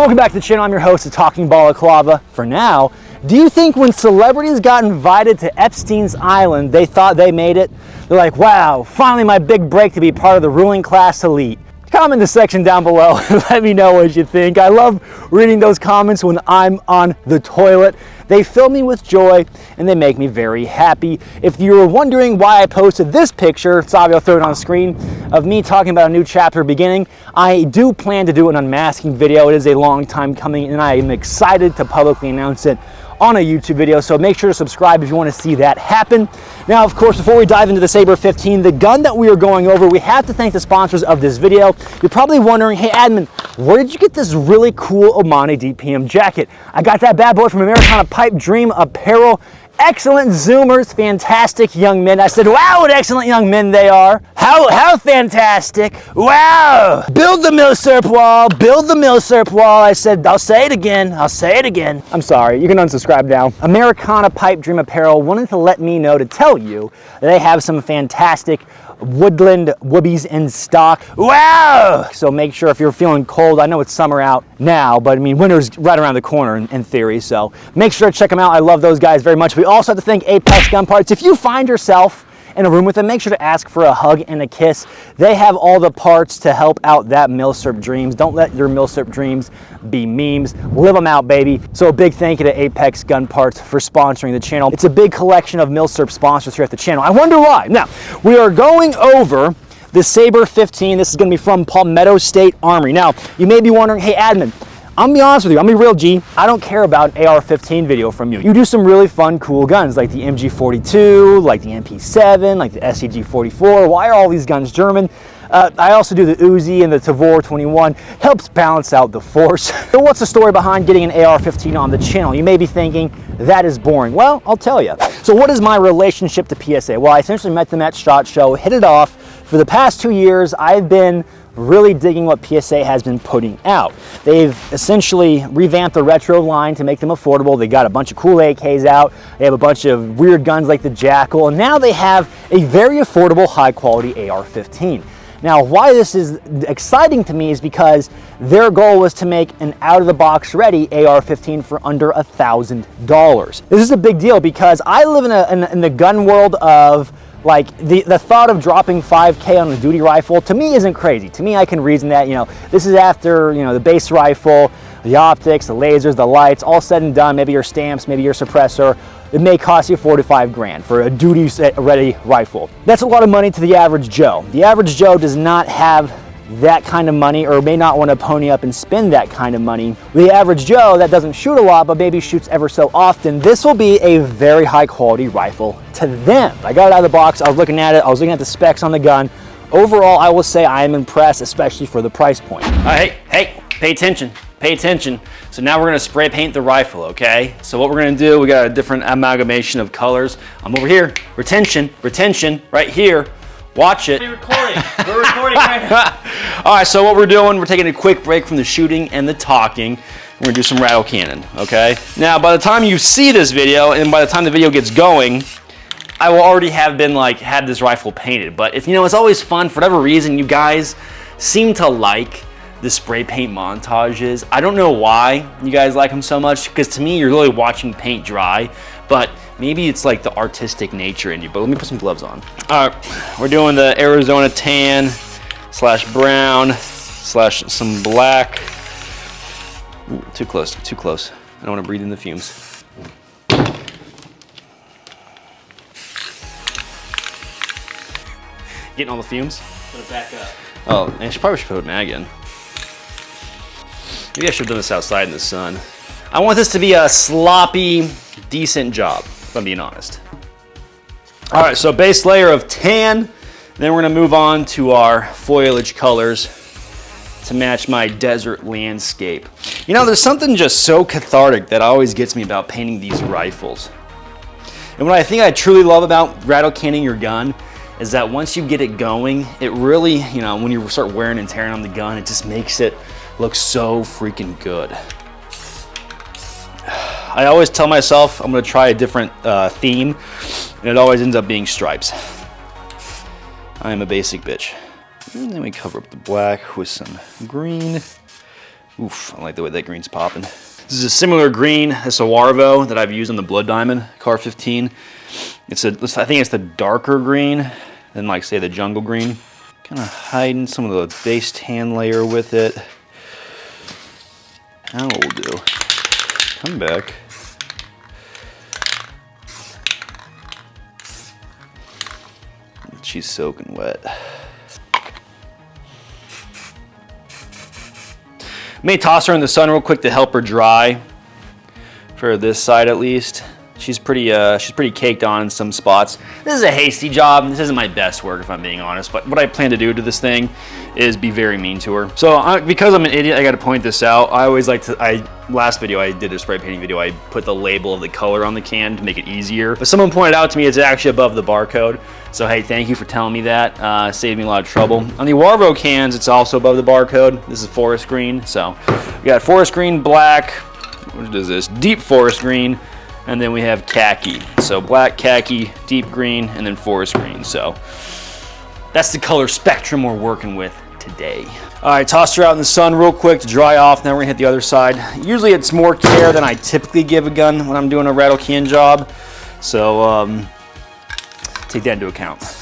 Welcome back to the channel. I'm your host, the Talking Balaclava. For now, do you think when celebrities got invited to Epstein's Island, they thought they made it? They're like, wow, finally my big break to be part of the ruling class elite. Comment the section down below and let me know what you think. I love reading those comments when I'm on the toilet. They fill me with joy and they make me very happy. If you were wondering why I posted this picture, Savi, I'll throw it on screen, of me talking about a new chapter beginning, I do plan to do an unmasking video. It is a long time coming and I am excited to publicly announce it on a YouTube video. So make sure to subscribe if you want to see that happen. Now, of course, before we dive into the Saber 15, the gun that we are going over, we have to thank the sponsors of this video. You're probably wondering, hey, admin, where did you get this really cool Omani DPM jacket? I got that bad boy from Americana Pipe Dream Apparel excellent Zoomers, fantastic young men. I said, wow, what excellent young men they are. How, how fantastic. Wow. Build the Milsurp wall, build the Milsurp wall. I said, I'll say it again, I'll say it again. I'm sorry, you can unsubscribe now. Americana Pipe Dream Apparel wanted to let me know to tell you they have some fantastic woodland woobies in stock. Wow! So make sure if you're feeling cold, I know it's summer out now, but I mean, winter's right around the corner in, in, theory. So make sure to check them out. I love those guys very much. We also have to thank Apex Gun Parts. If you find yourself in a room with them, make sure to ask for a hug and a kiss. They have all the parts to help out that Milsurp dreams. Don't let your Milsurp dreams be memes. Live them out, baby. So a big thank you to Apex Gun Parts for sponsoring the channel. It's a big collection of Milsurp sponsors here at the channel. I wonder why. Now, we are going over the Saber 15. This is going to be from Palmetto State Armory. Now, you may be wondering, hey, admin, I'm be honest with you, I'm be real G. I don't care about an AR-15 video from you. You do some really fun, cool guns like the MG42, like the MP7, like the STG-44. Why are all these guns German? Uh, I also do the Uzi and the Tavor 21. Helps balance out the force. so what's the story behind getting an AR-15 on the channel? You may be thinking, that is boring. Well, I'll tell you. So what is my relationship to PSA? Well, I essentially met them at SHOT Show, hit it off. For the past two years, I've been really digging what PSA has been putting out. They've essentially revamped the retro line to make them affordable. They got a bunch of cool AKs out. They have a bunch of weird guns like the JAKL, and now they have a very affordable, high quality AR-15. Now, why this is exciting to me is because their goal was to make an out-of-the-box ready AR-15 for under a $1,000. This is a big deal because I live in, a, in, in the gun world of like the, the thought of dropping 5K on a duty rifle to me isn't crazy. To me, I can reason that, you know, this is after, you know, the base rifle, the optics, the lasers, the lights, all said and done, maybe your stamps, maybe your suppressor, it may cost you four to five grand for a duty ready rifle. That's a lot of money to the average Joe. The average Joe does not have that kind of money or may not want to pony up and spend that kind of money. The average Joe that doesn't shoot a lot but maybe shoots ever so often, this will be a very high quality rifle to them. I got it out of the box, I was looking at it, I was looking at the specs on the gun. Overall, I will say I am impressed, especially for the price point. Uh, hey, hey, pay attention, pay attention. So now we're gonna spray paint the rifle, okay? So what we're gonna do, we got a different amalgamation of colors. I'm over here, retention, retention, right here. Watch it. We're recording. We're recording right now. All right, so what we're doing, we're taking a quick break from the shooting and the talking. We're gonna do some rattle cannon, okay? Now, by the time you see this video and by the time the video gets going, I will already have been like, had this rifle painted. But if you know, it's always fun, for whatever reason, you guys seem to like the spray paint montages. I don't know why you guys like them so much, because to me, you're really watching paint dry, but Maybe it's like the artistic nature in you, but let me put some gloves on. All right, we're doing the Arizona tan slash brown slash some black. Ooh, too close, too close. I don't want to breathe in the fumes. Getting all the fumes? Put it back up. Oh, I should probably should put mag in. Maybe I should have done this outside in the sun. I want this to be a sloppy, decent job if I'm being honest. All right, so base layer of tan. Then we're gonna move on to our foliage colors to match my desert landscape. You know, there's something just so cathartic that always gets me about painting these rifles. And what I think I truly love about rattle canning your gun is that once you get it going, it really, you know, when you start wearing and tearing on the gun, it just makes it look so freaking good. I always tell myself I'm gonna try a different uh, theme and it always ends up being stripes. I am a basic bitch. And then we cover up the black with some green. Oof, I like the way that green's popping. This is a similar green, this Aervoe that I've used on the Blood Diamond CAR 15. It's a, I think it's the darker green than like say the jungle green. Kind of hiding some of the base tan layer with it. Now what we'll do, come back. She's soaking wet. May toss her in the sun real quick to help her dry, for this side at least. She's pretty, uh, she's pretty caked on in some spots. This is a hasty job. This isn't my best work, if I'm being honest. But what I plan to do to this thing is be very mean to her. So I, because I'm an idiot, I got to point this out. I always like to. I last video I did a spray painting video. I put the label of the color on the can to make it easier. But someone pointed out to me it's actually above the barcode. So hey, thank you for telling me that. Uh, saved me a lot of trouble. On the Aervoe cans, it's also above the barcode. This is forest green. So we got forest green, black. What is this? Deep forest green and then we have khaki. So black, khaki, deep green, and then forest green. So that's the color spectrum we're working with today. All right, toss her out in the sun real quick to dry off. Now we're gonna hit the other side. Usually it's more care than I typically give a gun when I'm doing a rattle can job. So um, take that into account.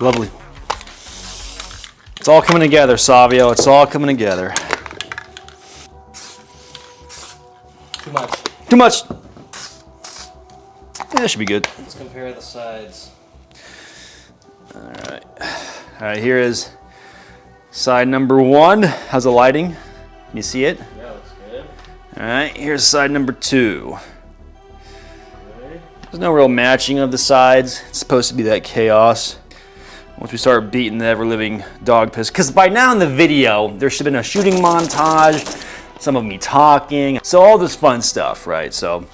Lovely. It's all coming together, Savio. It's all coming together. Too much. Too much. Yeah, that should be good. Let's compare the sides. All right. All right, here is side number one. How's the lighting? Can you see it? Yeah, looks good. All right, here's side number two. There's no real matching of the sides. It's supposed to be that chaos. Once we start beating the ever-living dog piss. Because by now in the video, there should have been a shooting montage, some of me talking, so all this fun stuff, right? So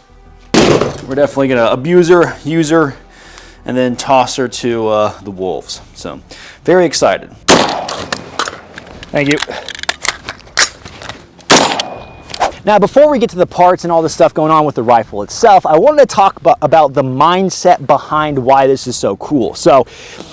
we're definitely gonna abuse her, use her, and then toss her to uh, the wolves. So very excited. Thank you. Now, before we get to the parts and all the stuff going on with the rifle itself, I wanted to talk about, about the mindset behind why this is so cool. So,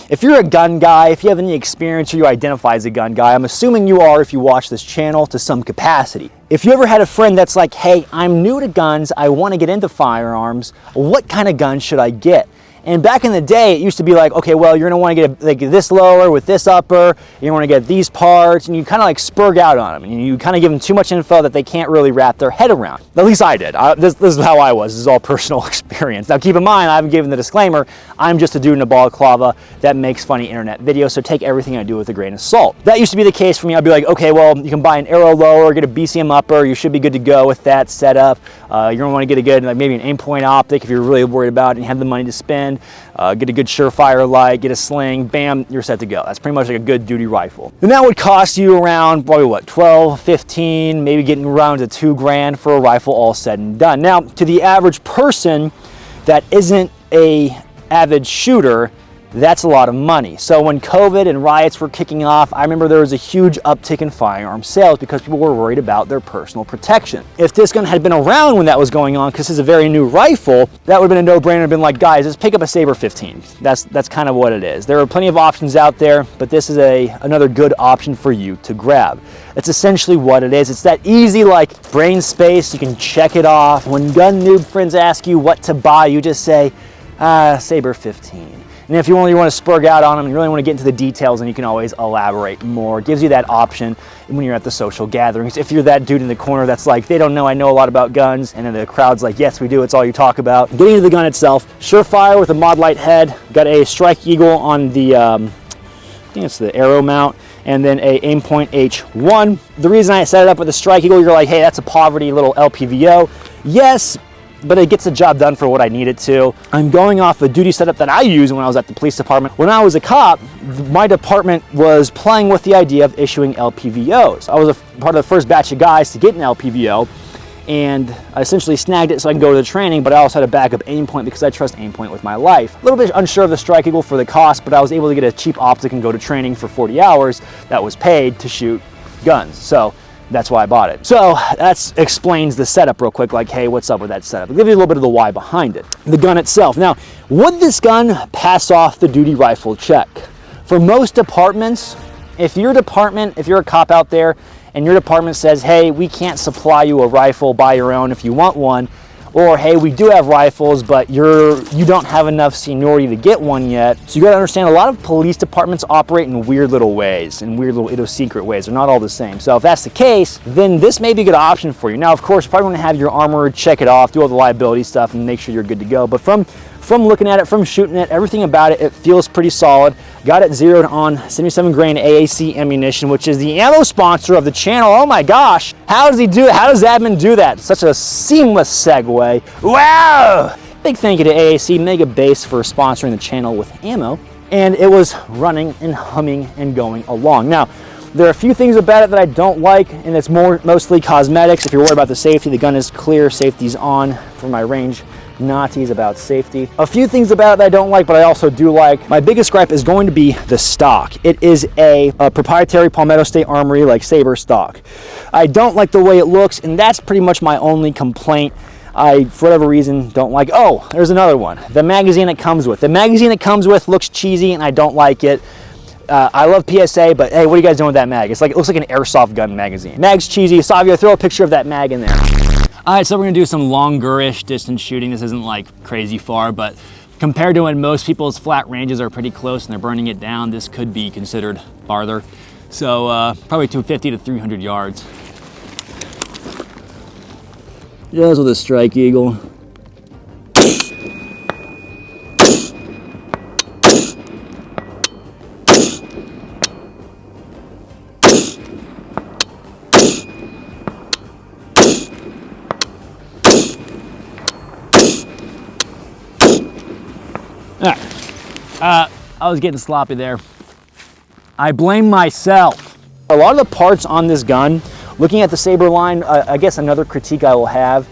if you're a gun guy, if you have any experience or you identify as a gun guy, I'm assuming you are if you watch this channel to some capacity. If you ever had a friend that's like, hey, I'm new to guns, I want to get into firearms, what kind of gun should I get? And back in the day, it used to be like, okay, well, you're gonna wanna get a, like this lower with this upper, you wanna get these parts, and you kinda like spurg out on them. And you kinda give them too much info that they can't really wrap their head around. At least I did. I, this, this is how I was. This is all personal experience. Now keep in mind, I haven't given the disclaimer, I'm just a dude in a balaclava that makes funny internet videos, so take everything I do with a grain of salt. That used to be the case for me. I'd be like, okay, well, you can buy an Aero lower, get a BCM upper, you should be good to go with that setup. Uh, you're gonna wanna get a good, like maybe an Aimpoint optic if you're really worried about it and have the money to spend. Uh, get a good SureFire light, get a sling, bam, you're set to go. That's pretty much like a good duty rifle. And that would cost you around probably what, 12, 15, maybe getting around to two grand for a rifle all said and done. Now, to the average person that isn't a avid shooter, that's a lot of money. So when COVID and riots were kicking off, I remember there was a huge uptick in firearm sales because people were worried about their personal protection. If this gun had been around when that was going on, because it's a very new rifle, that would have been a no-brainer, been like, guys, let's pick up a Saber 15. That's that's kind of what it is. There are plenty of options out there, but this is a another good option for you to grab. That's essentially what it is. It's that easy, like brain space, you can check it off. When gun noob friends ask you what to buy, you just say, uh, Saber 15. And if you really want to spurg out on them and you really want to get into the details, then you can always elaborate more. It gives you that option when you're at the social gatherings. If you're that dude in the corner that's like, they don't know I know a lot about guns, and then the crowd's like, yes, we do, it's all you talk about. Getting into the gun itself, SureFire with a Modlite head, got a Strike Eagle on the, um, I think it's the Aero mount, and then a Aimpoint H1. The reason I set it up with a Strike Eagle, you're like, hey, that's a poverty little LPVO. Yes, but it gets the job done for what I need it to. I'm going off a duty setup that I used when I was at the police department. When I was a cop, my department was playing with the idea of issuing LPVOs. I was a part of the first batch of guys to get an LPVO and I essentially snagged it so I can go to the training, but I also had a backup Aimpoint because I trust Aimpoint with my life. A little bit unsure of the Strike Eagle for the cost, but I was able to get a cheap optic and go to training for 40 hours that was paid to shoot guns. So That's why I bought it. So that explains the setup real quick, like, hey, what's up with that setup? I'll give you a little bit of the why behind it. The gun itself. Now, would this gun pass off the duty rifle check? For most departments, if your department, if you're a cop out there and your department says, hey, we can't supply you a rifle by your own if you want one, or hey, we do have rifles, but you're you don't have enough seniority to get one yet. So you got to understand a lot of police departments operate in weird little ways, in weird little idiosyncratic ways. They're not all the same. So if that's the case, then this may be a good option for you. Now, of course, you probably want to have your armor check it off, do all the liability stuff, and make sure you're good to go. But from from looking at it, from shooting it, everything about it, it feels pretty solid. Got it zeroed on 77 grain AAC ammunition, which is the ammo sponsor of the channel. Oh my gosh, how does he do it? How does admin do that? Such a seamless segue. Wow! Big thank you to AAC Mega Base for sponsoring the channel with ammo. And it was running and humming and going along. Now, there are a few things about it that I don't like, and it's more mostly cosmetics. If you're worried about the safety, the gun is clear, safety's on for my range Nazis about safety. A few things about it that I don't like, but I also do like. My biggest gripe is going to be the stock. It is a, a proprietary Palmetto State Armory like Saber stock. I don't like the way it looks, and that's pretty much my only complaint. I, for whatever reason, don't like. Oh, there's another one. The magazine it comes with. The magazine it comes with looks cheesy, and I don't like it. Uh, I love PSA, but hey, what are you guys doing with that mag? It's like it looks like an airsoft gun magazine. Mag's cheesy. Savio, throw a picture of that mag in there. All right, so we're gonna do some longer-ish distance shooting. This isn't like crazy far, but compared to when most people's flat ranges are pretty close and they're burning it down, this could be considered farther. So uh, probably 250 to 300 yards. Just with a Strike Eagle. Uh, I was getting sloppy there. I blame myself. A lot of the parts on this gun, looking at the Saber line, uh, I guess another critique I will have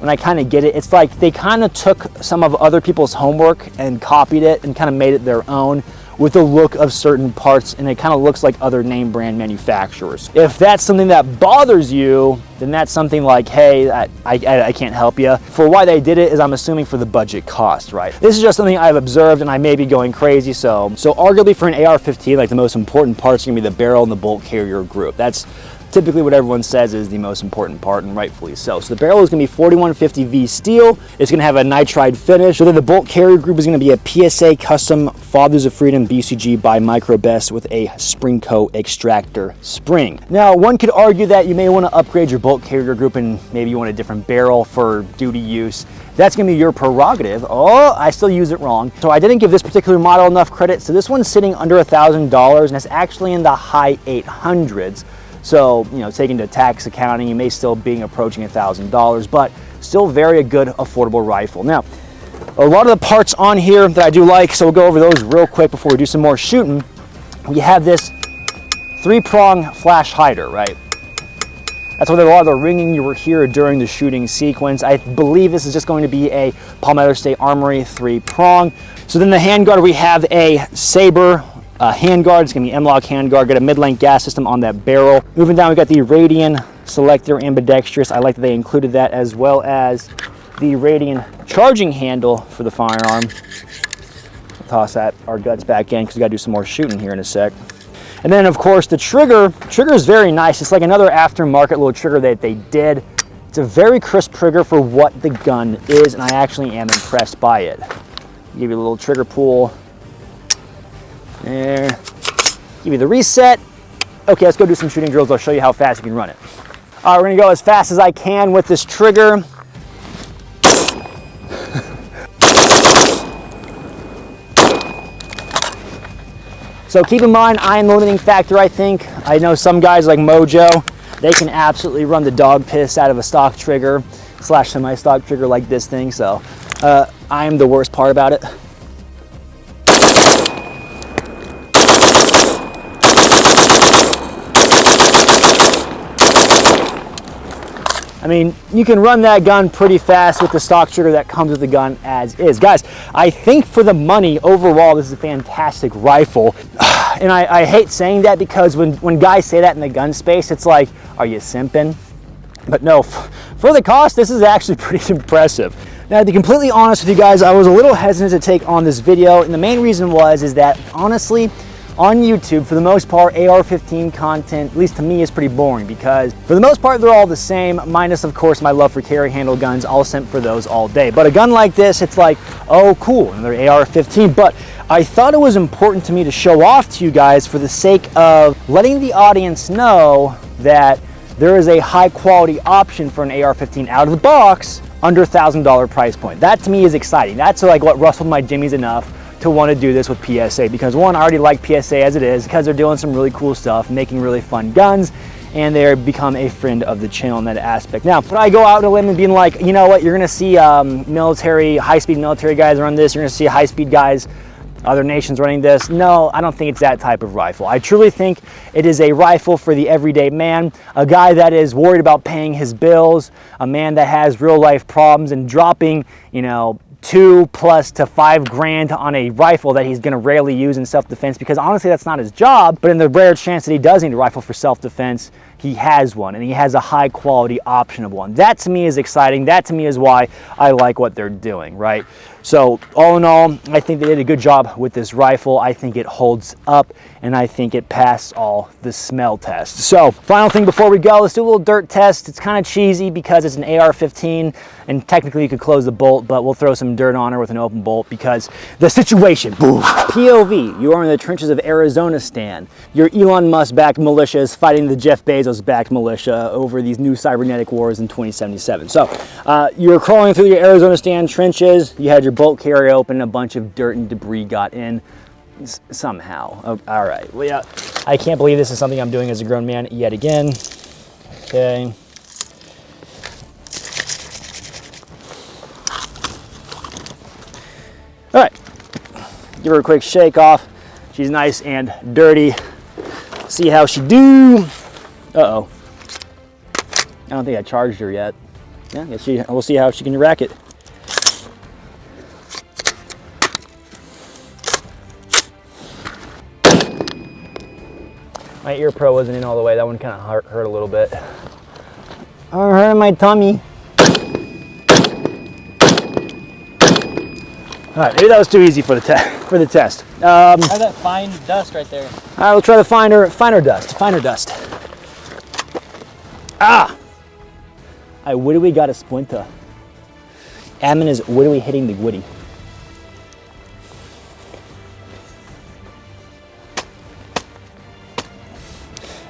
when I kind of get it, it's like they kind of took some of other people's homework and copied it and kind of made it their own with the look of certain parts and it kind of looks like other name brand manufacturers. If that's something that bothers you, then that's something like, hey, I, I, I, can't help you. For why they did it is I'm assuming for the budget cost, right? This is just something I've observed and I may be going crazy. So, so arguably for an AR-15, like the most important parts are gonna be the barrel and the bolt carrier group. That's typically what everyone says is the most important part and rightfully so. So the barrel is going to be 4150V steel. It's going to have a nitride finish. So then the bolt carrier group is going to be a PSA custom Fathers of Freedom BCG by Microbest with a Sprinco extractor spring. Now one could argue that you may want to upgrade your bolt carrier group and maybe you want a different barrel for duty use. That's gonna be your prerogative. Oh, I still use it wrong. So I didn't give this particular model enough credit. So this one's sitting under a $1,000 and it's actually in the high 800s. So, you know, taking to tax accounting, you may still be approaching $1,000, but still very a good affordable rifle. Now, a lot of the parts on here that I do like, so we'll go over those real quick before we do some more shooting. We have this three-prong flash hider, right? That's what a lot of the ringing you will hear during the shooting sequence. I believe this is just going to be a Palmetto State Armory three-prong. So then the handguard, we have a Saber uh, handguard. It's gonna be M-LOK handguard. Got a mid-length gas system on that barrel. Moving down, we got the Radian selector ambidextrous. I like that they included that as well as the Radian charging handle for the firearm. Toss that our guts back in because we gotta do some more shooting here in a sec. And then of course the trigger, trigger is very nice. It's like another aftermarket little trigger that they did. It's a very crisp trigger for what the gun is and I actually am impressed by it. Give you a little trigger pull there. Give you the reset. Okay, let's go do some shooting drills. I'll show you how fast you can run it. All right, we're gonna go as fast as I can with this trigger. so keep in mind, I am the limiting factor, I think. I know some guys like Mojo, they can absolutely run the dog piss out of a stock trigger slash semi-stock trigger like this thing. So uh, I am the worst part about it. I mean, you can run that gun pretty fast with the stock trigger that comes with the gun as is. Guys, I think for the money, overall, this is a fantastic rifle. and I, I hate saying that because when, when guys say that in the gun space, it's like, are you simping? But no, for the cost, this is actually pretty impressive. Now, to be completely honest with you guys, I was a little hesitant to take on this video, and the main reason was is that honestly, on YouTube, for the most part, AR-15 content, at least to me, is pretty boring because for the most part, they're all the same, minus of course my love for carry handle guns. I'll simp for those all day. But a gun like this, it's like, oh cool, another AR-15. But I thought it was important to me to show off to you guys for the sake of letting the audience know that there is a high quality option for an AR-15 out of the box under $1,000 price point. That to me is exciting. That's like what rustled my jimmies enough to want to do this with PSA because one, I already like PSA as it is because they're doing some really cool stuff, making really fun guns, and they're become a friend of the channel in that aspect. Now, when I go out on a limb and being like, you know what, you're gonna see um, military, high-speed military guys run this, you're gonna see high-speed guys other nations running this. No, I don't think it's that type of rifle. I truly think it is a rifle for the everyday man, a guy that is worried about paying his bills, a man that has real life problems and dropping, you know, two plus to five grand on a rifle that he's going to rarely use in self-defense because honestly that's not his job but in the rare chance that he does need a rifle for self-defense he has one and he has a high quality option of one. That to me is exciting. That to me is why i like what they're doing right so all in all, I think they did a good job with this rifle. I think it holds up and I think it passed all the smell tests. So final thing before we go, let's do a little dirt test. It's kind of cheesy because it's an AR-15 and technically you could close the bolt, but we'll throw some dirt on her with an open bolt because the situation, boom. POV, you are in the trenches of Arizona Stan. Your Elon Musk backed militia is fighting the Jeff Bezos backed militia over these new cybernetic wars in 2077. So uh, you're crawling through your Arizona Stan trenches. You had your bolt carrier open, a bunch of dirt and debris got in somehow. Oh, all right, well, yeah, I can't believe this is something I'm doing as a grown man yet again. Okay. All right, give her a quick shake off. She's nice and dirty. See how she do. Uh-oh. I don't think I charged her yet. Yeah, she, we'll see how she can rack it. My ear pro wasn't in all the way. That one kind of hurt, hurt a little bit. I'm hurting my tummy. All right, maybe that was too easy for the test. For the test. Um, Try that fine dust right there. All right, we'll try the finer, finer dust. Finer dust. Ah! All right, what do we got a splinter? Admin is what are we hitting the woody?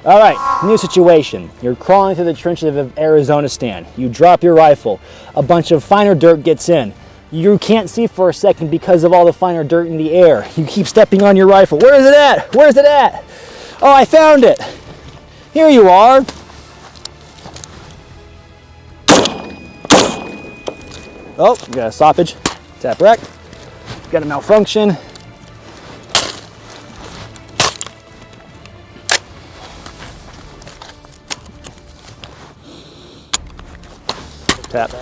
All right, new situation. You're crawling through the trenches of Arizona Stan. You drop your rifle. A bunch of finer dirt gets in. You can't see for a second because of all the finer dirt in the air. You keep stepping on your rifle. Where is it at? Where is it at? Oh, I found it. Here you are. Oh, got a stoppage. Tap rack. Got a malfunction. Tap.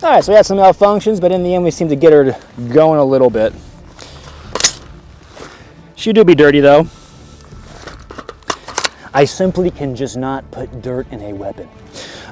All right, so we had some malfunctions, but in the end we seem to get her going a little bit. She do be dirty though. I simply can just not put dirt in a weapon.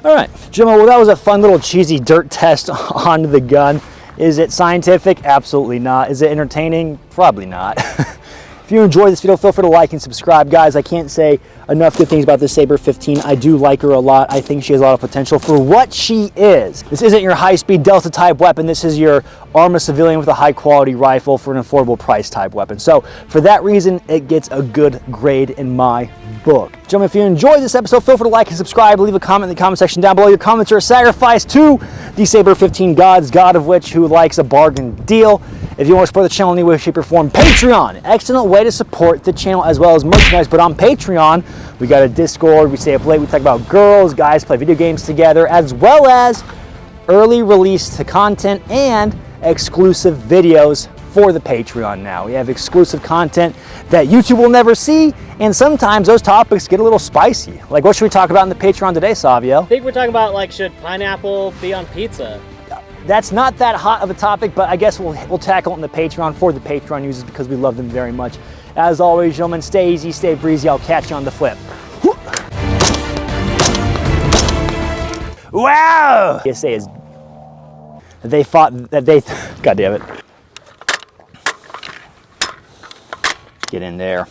All right, Jimmo, well that was a fun little cheesy dirt test on the gun. Is it scientific? Absolutely not. Is it entertaining? Probably not. if you enjoyed this video, feel free to like and subscribe. Guys, I can't say enough good things about this Saber 15. I do like her a lot. I think she has a lot of potential for what she is. This isn't your high-speed Delta type weapon. This is your arm civilian with a high quality rifle for an affordable price type weapon. So for that reason, it gets a good grade in my book. Gentlemen, if you enjoyed this episode, feel free to like and subscribe. Leave a comment in the comment section down below. Your comments are a sacrifice to the Saber 15 gods, God of which who likes a bargain deal. If you want to support the channel in any way, shape, or form, Patreon. Excellent way to support the channel as well as merchandise. But on Patreon, we got a Discord. We stay up late. We talk about girls, guys play video games together, as well as early release to content and exclusive videos for the Patreon now. We have exclusive content that YouTube will never see, and sometimes those topics get a little spicy. Like, what should we talk about in the Patreon today, Savio? I think we're talking about like should pineapple be on pizza? That's not that hot of a topic, but I guess we'll, we'll tackle it in the Patreon for the Patreon users because we love them very much. As always, gentlemen, stay easy, stay breezy. I'll catch you on the flip. Wow! PSA is they fought that they God damn it. Get in there.